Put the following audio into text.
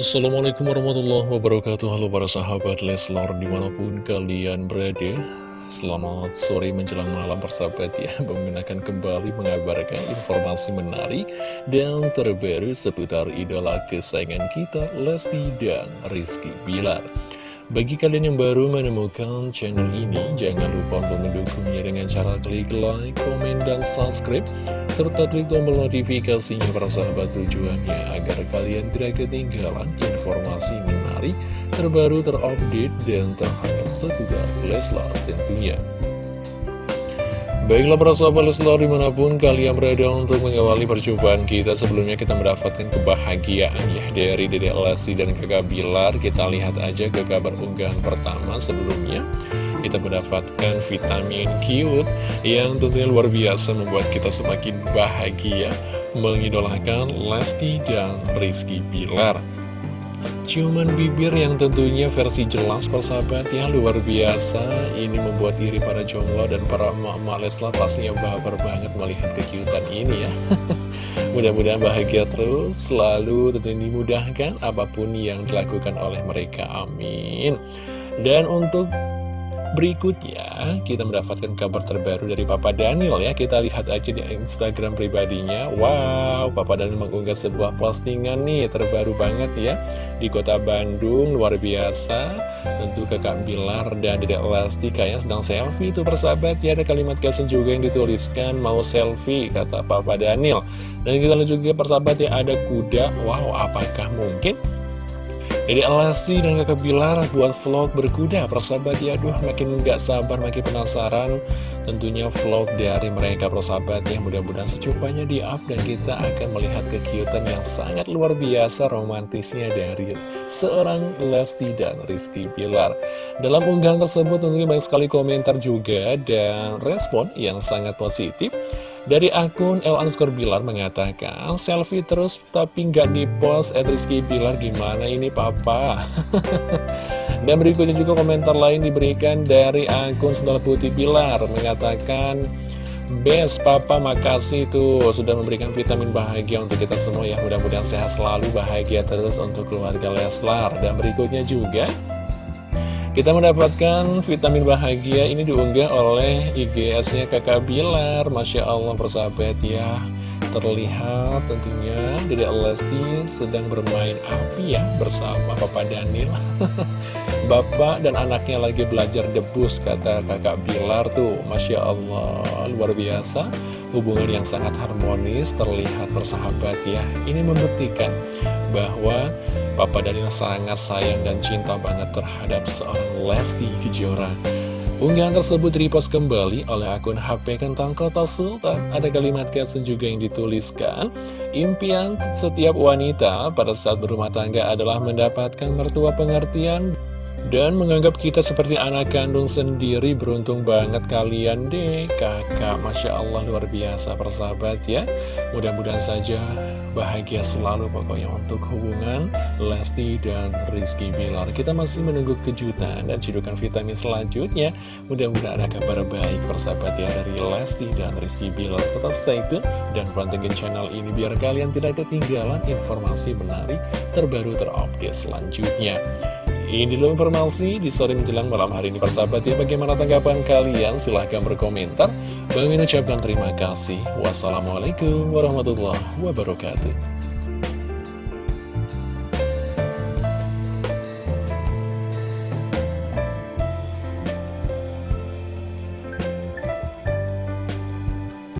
Assalamualaikum warahmatullahi wabarakatuh. Halo para sahabat Leslar di mana pun kalian berada Selamat sore menjelang malam persahabat ya. Menggunakan kembali mengabarkan informasi menarik Dan terbaru seputar idola kesayangan kita Lesti dan Rizky Bilar bagi kalian yang baru menemukan channel ini, jangan lupa untuk mendukungnya dengan cara klik like, komen, dan subscribe, serta klik tombol notifikasinya para sahabat tujuannya agar kalian tidak ketinggalan informasi menarik, terbaru, terupdate, dan terhangat seputar Leslar tentunya. Baiklah para sahabat Leslar di mana pun kalian berada untuk mengawali percobaan kita Sebelumnya kita mendapatkan kebahagiaan ya dari Dede Lesti dan kakak Bilar. Kita lihat aja ke kabar unggahan pertama sebelumnya. Kita mendapatkan vitamin cute yang tentunya luar biasa membuat kita semakin bahagia Mengidolakan Lesti dan Rizky Bilar Ciuman bibir yang tentunya versi jelas persahabat ya luar biasa. Ini membuat diri para jomblo dan para emak-emak Leslar pastinya baper banget melihat kekiutan ini ya. Mudah-mudahan bahagia terus, selalu tentunya dimudahkan apa pun yang dilakukan oleh mereka, amin. Dan untuk Berikutnya, kita mendapatkan kabar terbaru dari Papa Daniel ya. Kita lihat aja di Instagram pribadinya. Wow, Papa Daniel mengunggah sebuah postingan nih, terbaru banget ya. Di kota Bandung, luar biasa. Tentu kakak Bilar dan Dedek Lesti kayaknya sedang selfie itu persahabat ya. Ada kalimat caption juga yang dituliskan, mau selfie, kata Papa Daniel. Dan kita lihat juga persahabat ya, ada kuda. Wow, apakah mungkin? Jadi Alasi dan kakak Bilar buat vlog berkuda. Persahabat ya Aduh makin gak sabar makin penasaran. Tentunya vlog dari mereka persahabat ya. Mudah-mudahan secukupnya di up dan kita akan melihat kekiutan yang sangat luar biasa romantisnya dari seorang Lesti dan Rizky Bilar. Dalam unggahan tersebut tentunya banyak sekali komentar juga dan respon yang sangat positif dari akun L underscore Bilar mengatakan selfie terus tapi nggak di post. At Rizky Bilar gimana ini papa? Dan berikutnya juga komentar lain diberikan dari akun Sendal Putih Bilar mengatakan Best Papa makasih tuh sudah memberikan vitamin bahagia untuk kita semua ya. Mudah-mudahan sehat selalu bahagia terus untuk keluarga Leslar. Dan berikutnya juga kita mendapatkan vitamin bahagia ini diunggah oleh IGS-nya kakak Bilar. Masya Allah persahabat ya. Terlihat tentunya Dede Lesti sedang bermain api ya bersama Papa Daniel. Bapak dan anaknya lagi belajar debus kata kakak Bilar tuh. Masya Allah luar biasa. Hubungan yang sangat harmonis terlihat bersahabat ya. Ini membuktikan bahwa Papa Daniel sangat sayang dan cinta banget terhadap seorang Lesti Kejora. Unggahan tersebut repost kembali oleh akun HP Kentang Kota Sultan. Ada kalimat caption juga yang dituliskan, Impian setiap wanita pada saat berumah tangga adalah mendapatkan mertua pengertian dan menganggap kita seperti anak kandung sendiri Beruntung banget kalian deh. Kakak Masya Allah luar biasa persahabat ya. Mudah-mudahan saja bahagia selalu pokoknya untuk hubungan Lesti dan Rizky Bilar. Kita masih menunggu kejutan dan cidukan vitamin selanjutnya. Mudah-mudahan ada kabar baik persahabat ya dari Lesti dan Rizky Bilar. Tetap stay tune dan pantengin channel ini biar kalian tidak ketinggalan informasi menarik terbaru terupdate selanjutnya ini dulu informasi di sore menjelang malam hari ini persahabat ya. Bagaimana tanggapan kalian? Silahkan berkomentar. Bang ucapkan terima kasih. Wassalamualaikum warahmatullahi wabarakatuh